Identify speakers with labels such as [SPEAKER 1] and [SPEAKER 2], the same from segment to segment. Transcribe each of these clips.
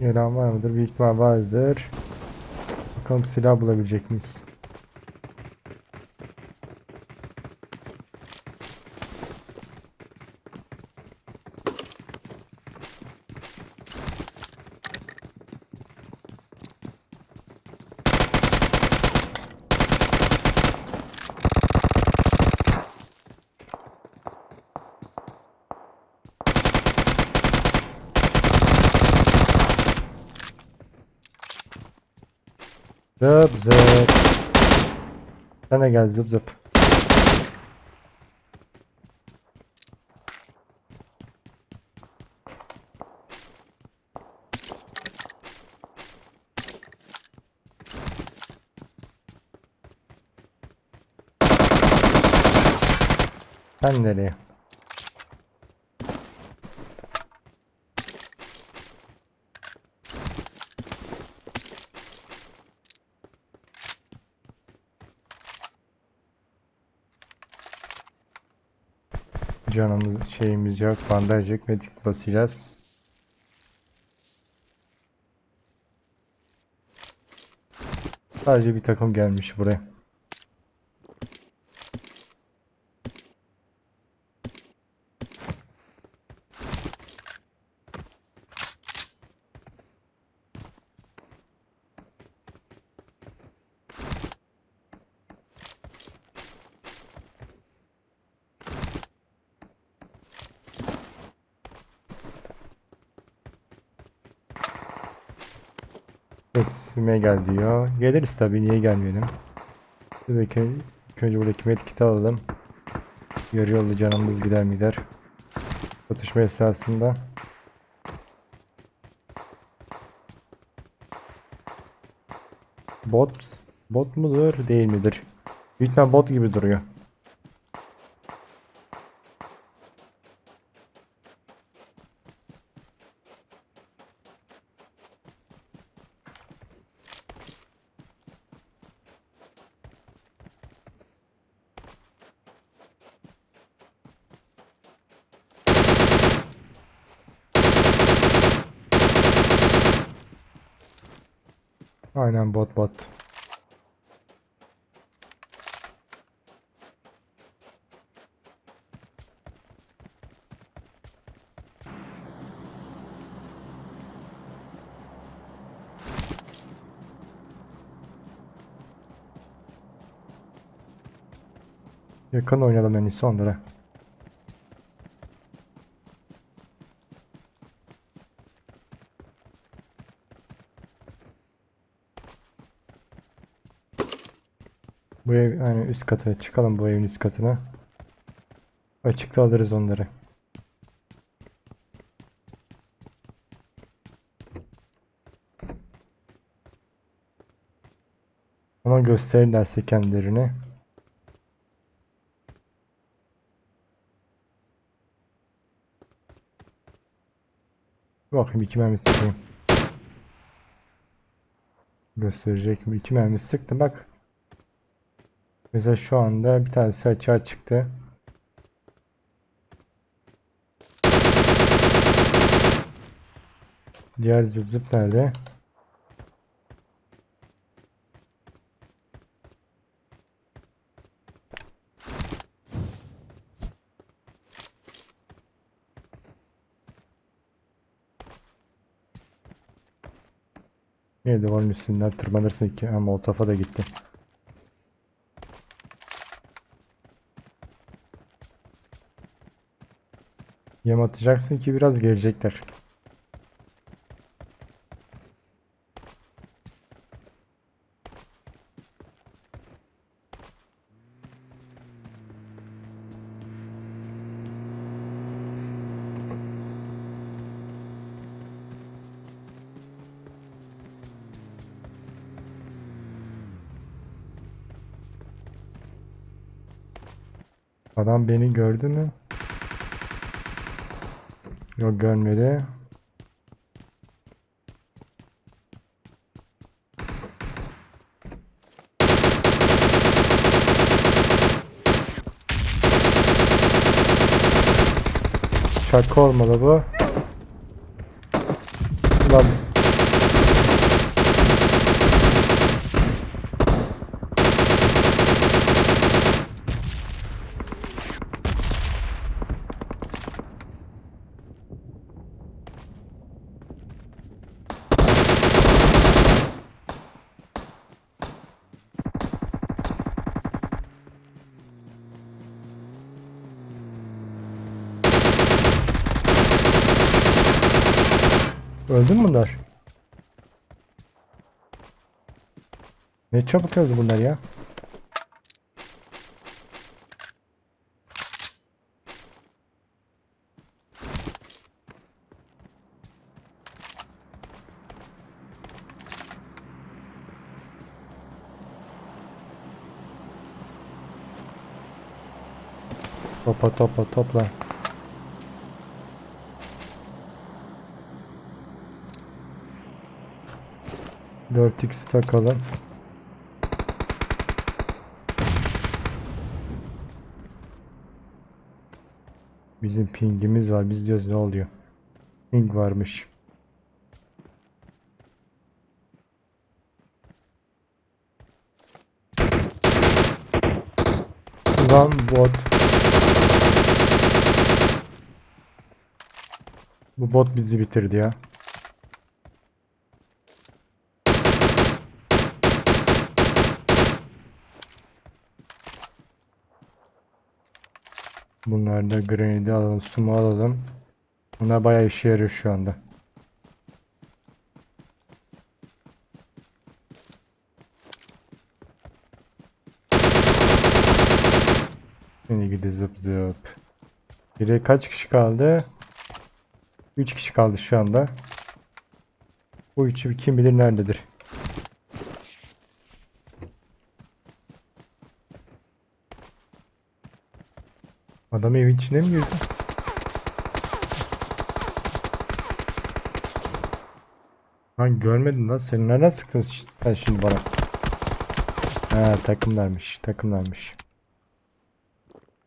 [SPEAKER 1] Yaran var mıdır? Büyük ihtimal vardır. Bakalım silah bulabilecek miyiz? Zıp zıp. Sen de gel zıp zıp. Sen nereye? Canımız şeyimiz yok. Bandaj yok. Medik basacağız. Sadece bir takım gelmiş buraya. Sesime gel diyor. Geliriz tabii niye gelmeyelim. Dur bakayım. İlk önce buradaki medkit'i alalım. Yarı yolda canımız gider mi gider. Çatışma esnasında. Bot, bot mudur değil midir? İhtimal bot gibi duruyor. Aynen bot bot. Yakın oynayalım en iyisi onlara. Bu ev yani üst kata çıkalım bu evin üst katına. Açıkta alırız onları. Ama gösterirlerse kendilerini. Bakayım iki mermi sıkayım. Gösterecek mi? İki mermi sıktı bak. Mesela şu anda bir tanesi açığa çıktı. Diğer zıp zıp nerede? Niye duvarın üstünden tırmanırsın ki? O tarafa da gitti. Yem atacaksın ki biraz gelecekler. Adam beni gördü mü? Yok görmedi. Şaka olmalı bu. Ulan Öldü mü bunlar? Ne çabuk öldü bunlar ya. Topla topla topla. Dört x takalım. Bizim pingimiz var. Biz diyoruz ne oluyor? Ping varmış. Lan bot. Bu bot bizi bitirdi ya. Bunlar da alalım, sumu alalım. Bunlar bayağı işe yarıyor şu anda. Seni gidi zıp zıp. Geriye kaç kişi kaldı? 3 kişi kaldı şu anda. Bu üçü kim bilir nerededir. Adam evin içine mi girdi? Lan görmedin lan sen nereden sıktın sen şimdi bana? Ha takımlarmış takımlarmış.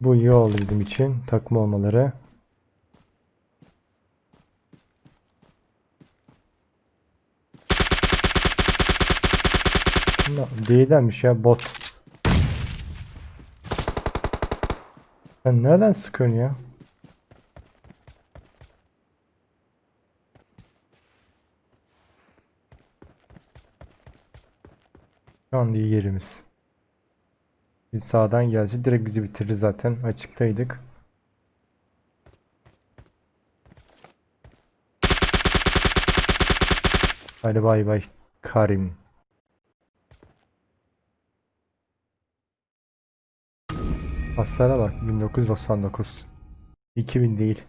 [SPEAKER 1] Bu iyi oldu bizim için takım olmaları. Değillermiş ya bot. Sen nereden sıkıyorsun ya? Şu an iyi yerimiz. Bir sağdan gelse direkt bizi bitirir zaten. Açıktaydık. Hadi bay bay Karim. Hasara bak 1999. 2000 değil.